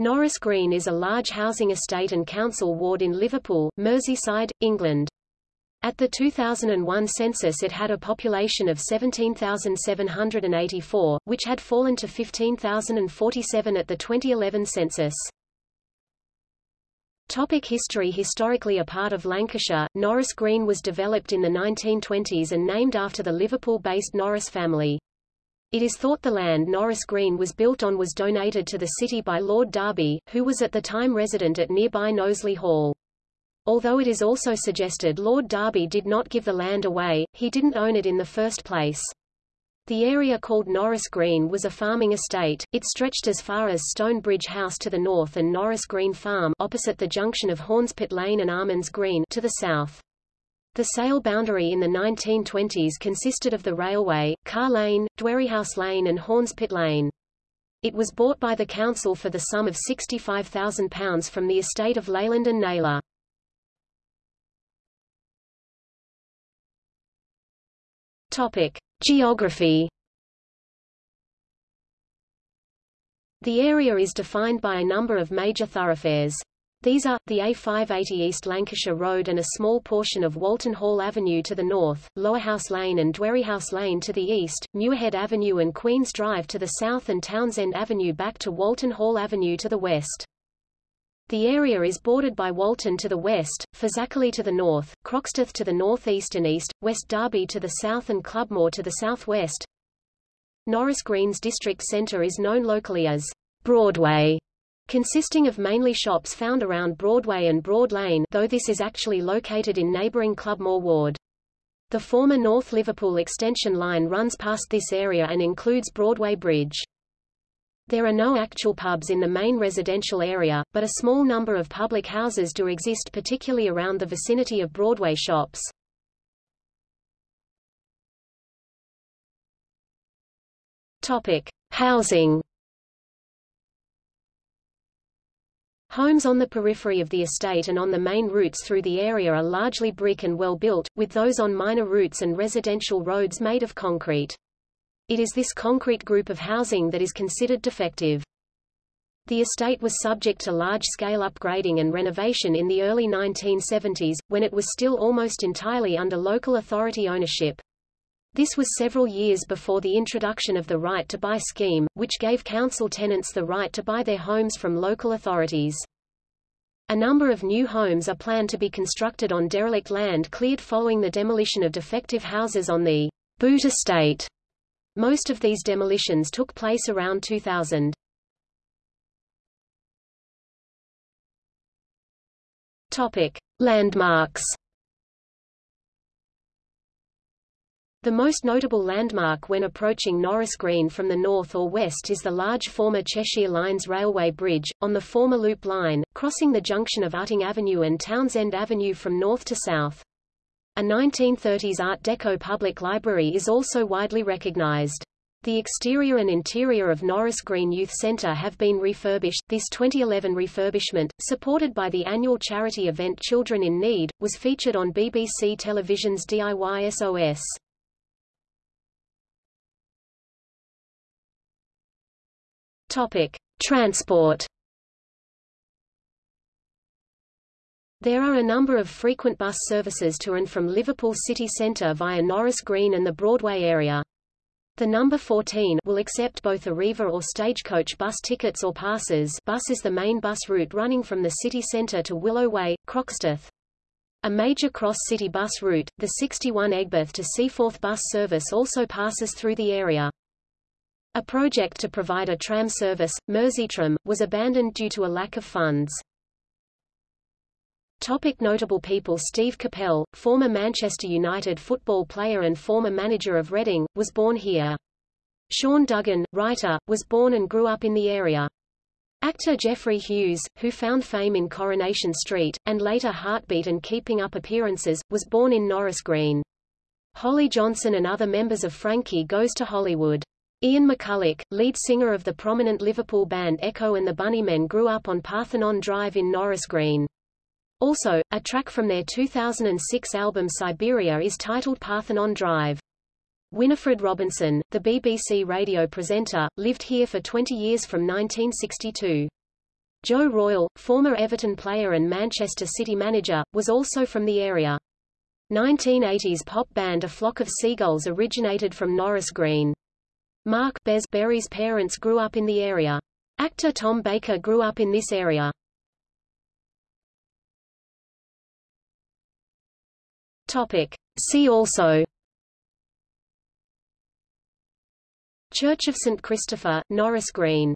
Norris Green is a large housing estate and council ward in Liverpool, Merseyside, England. At the 2001 census it had a population of 17,784, which had fallen to 15,047 at the 2011 census. Topic history Historically a part of Lancashire, Norris Green was developed in the 1920s and named after the Liverpool-based Norris family. It is thought the land Norris Green was built on was donated to the city by Lord Derby, who was at the time resident at nearby Knowsley Hall. Although it is also suggested Lord Derby did not give the land away, he didn't own it in the first place. The area called Norris Green was a farming estate. It stretched as far as Stonebridge House to the north and Norris Green Farm opposite the junction of Hornspit Lane and Almonds Green to the south. The sale boundary in the 1920s consisted of the railway, Carr Lane, Dwerryhouse Lane and Hornspit Lane. It was bought by the council for the sum of £65,000 from the estate of Leyland and Naylor. Topic. Geography The area is defined by a number of major thoroughfares. These are, the A580 East Lancashire Road and a small portion of Walton Hall Avenue to the north, Lowerhouse Lane and Dwerryhouse Lane to the east, Muirhead Avenue and Queen's Drive to the south and Townsend Avenue back to Walton Hall Avenue to the west. The area is bordered by Walton to the west, Fazakerley to the north, Croxteth to the northeast and east, West Derby to the south and Clubmoor to the southwest. Norris Green's district centre is known locally as Broadway consisting of mainly shops found around Broadway and Broad Lane though this is actually located in neighbouring Clubmoor Ward. The former North Liverpool extension line runs past this area and includes Broadway Bridge. There are no actual pubs in the main residential area, but a small number of public houses do exist particularly around the vicinity of Broadway shops. Topic: Housing Homes on the periphery of the estate and on the main routes through the area are largely brick and well built, with those on minor routes and residential roads made of concrete. It is this concrete group of housing that is considered defective. The estate was subject to large-scale upgrading and renovation in the early 1970s, when it was still almost entirely under local authority ownership. This was several years before the introduction of the right to buy scheme, which gave council tenants the right to buy their homes from local authorities. A number of new homes are planned to be constructed on derelict land cleared following the demolition of defective houses on the Boot estate. Most of these demolitions took place around 2000. Topic: Landmarks The most notable landmark when approaching Norris Green from the north or west is the large former Cheshire Lines railway bridge, on the former Loop line, crossing the junction of Utting Avenue and Townsend Avenue from north to south. A 1930s Art Deco public library is also widely recognized. The exterior and interior of Norris Green Youth Centre have been refurbished. This 2011 refurbishment, supported by the annual charity event Children in Need, was featured on BBC Television's DIY SOS. Topic: Transport. There are a number of frequent bus services to and from Liverpool city centre via Norris Green and the Broadway area. The number 14 will accept both Arriva or Stagecoach bus tickets or passes bus is the main bus route running from the city centre to Willow Way, Croxteth. A major cross-city bus route, the 61 Aigburth to Seaforth bus service also passes through the area. A project to provide a tram service, Merseytram, was abandoned due to a lack of funds. Topic notable people Steve Coppell, former Manchester United football player and former manager of Reading, was born here. Sean Duggan, writer, was born and grew up in the area. Actor Geoffrey Hughes, who found fame in Coronation Street, and later Heartbeat and Keeping Up Appearances, was born in Norris Green. Holly Johnson and other members of Frankie Goes to Hollywood. Ian McCulloch, lead singer of the prominent Liverpool band Echo and the Bunnymen grew up on Parthenon Drive in Norris Green. Also, a track from their 2006 album Siberia is titled Parthenon Drive. Winifred Robinson, the BBC radio presenter, lived here for 20 years from 1962. Joe Royle, former Everton player and Manchester City manager, was also from the area. 1980s pop band A Flock of Seagulls originated from Norris Green. Mark Bez Berry's parents grew up in the area. Actor Tom Baker grew up in this area. Topic. See also Church of St. Christopher, Norris Green